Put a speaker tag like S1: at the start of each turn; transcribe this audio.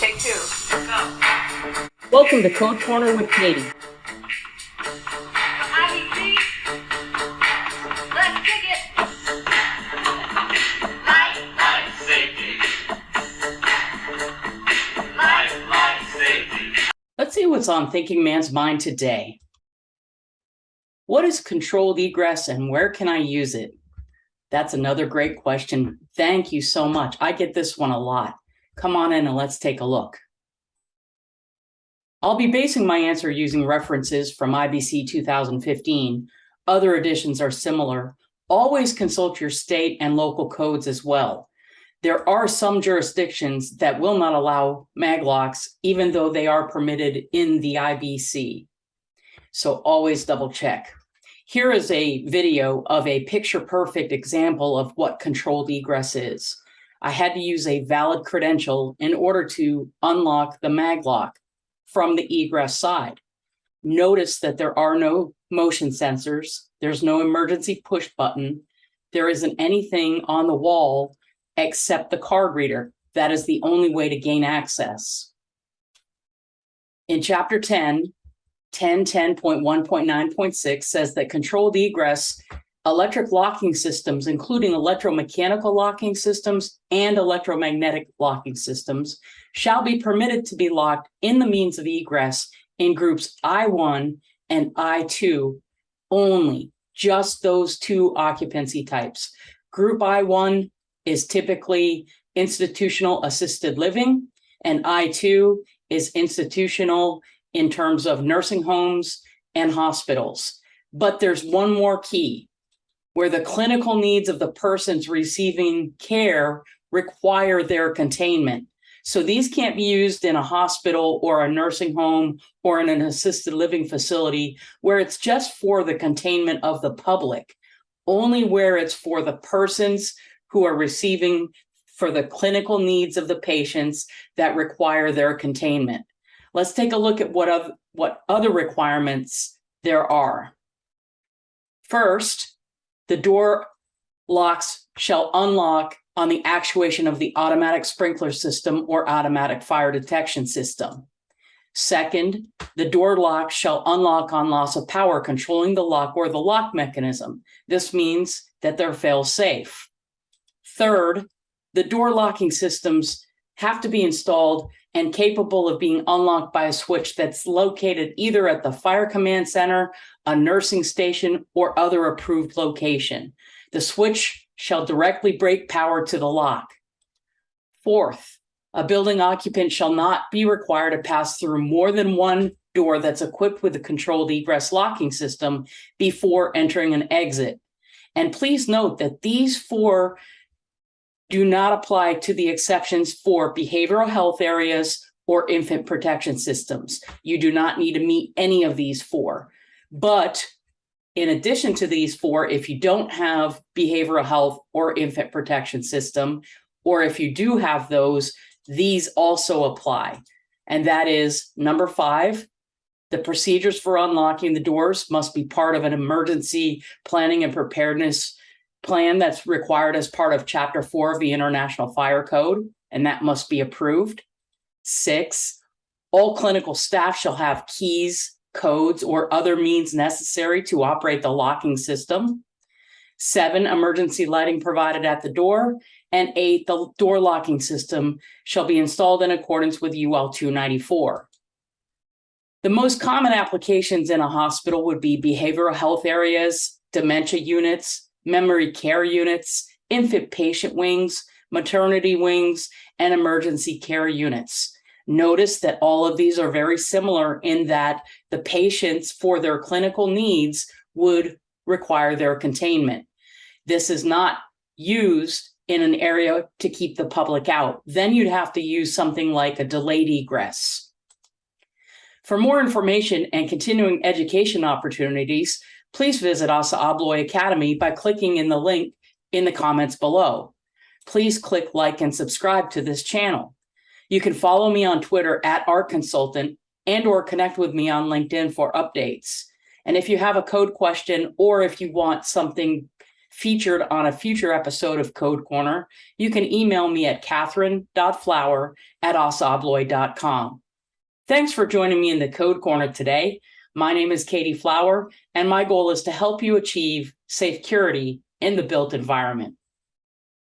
S1: Take two. Go.
S2: Welcome to Code Corner with Katie.
S1: IBC. Let's kick it. Life,
S3: Life safety.
S1: life,
S3: Life safety.
S2: Let's see what's on Thinking Man's mind today. What is controlled egress and where can I use it? That's another great question. Thank you so much. I get this one a lot. Come on in and let's take a look. I'll be basing my answer using references from IBC 2015. Other editions are similar. Always consult your state and local codes as well. There are some jurisdictions that will not allow maglocks, even though they are permitted in the IBC. So always double check. Here is a video of a picture perfect example of what controlled egress is. I had to use a valid credential in order to unlock the maglock from the egress side. Notice that there are no motion sensors. There's no emergency push button. There isn't anything on the wall except the card reader. That is the only way to gain access. In chapter 10, 1010.1.9.6 says that controlled egress electric locking systems, including electromechanical locking systems and electromagnetic locking systems, shall be permitted to be locked in the means of egress in groups I1 and I2 only, just those two occupancy types. Group I1 is typically institutional assisted living, and I2 is institutional in terms of nursing homes and hospitals. But there's one more key where the clinical needs of the persons receiving care require their containment. So these can't be used in a hospital or a nursing home or in an assisted living facility where it's just for the containment of the public, only where it's for the persons who are receiving for the clinical needs of the patients that require their containment. Let's take a look at what other, what other requirements there are. First, the door locks shall unlock on the actuation of the automatic sprinkler system or automatic fire detection system. Second, the door lock shall unlock on loss of power controlling the lock or the lock mechanism. This means that they're fail safe. Third, the door locking systems have to be installed and capable of being unlocked by a switch that's located either at the fire command center, a nursing station, or other approved location. The switch shall directly break power to the lock. Fourth, a building occupant shall not be required to pass through more than one door that's equipped with a controlled egress locking system before entering an exit. And please note that these four do not apply to the exceptions for behavioral health areas or infant protection systems. You do not need to meet any of these four. But in addition to these four, if you don't have behavioral health or infant protection system, or if you do have those, these also apply. And that is number five, the procedures for unlocking the doors must be part of an emergency planning and preparedness plan that's required as part of chapter four of the International Fire Code, and that must be approved. Six, all clinical staff shall have keys, codes, or other means necessary to operate the locking system. Seven, emergency lighting provided at the door. And eight, the door locking system shall be installed in accordance with UL 294. The most common applications in a hospital would be behavioral health areas, dementia units, memory care units, infant patient wings, maternity wings, and emergency care units. Notice that all of these are very similar in that the patients for their clinical needs would require their containment. This is not used in an area to keep the public out. Then you'd have to use something like a delayed egress. For more information and continuing education opportunities, please visit ASSA ABLOY Academy by clicking in the link in the comments below. Please click like and subscribe to this channel. You can follow me on Twitter at Art Consultant and or connect with me on LinkedIn for updates. And if you have a code question or if you want something featured on a future episode of Code Corner, you can email me at catherine.flower at. Thanks for joining me in the Code Corner today. My name is Katie Flower, and my goal is to help you achieve safe security in the built environment.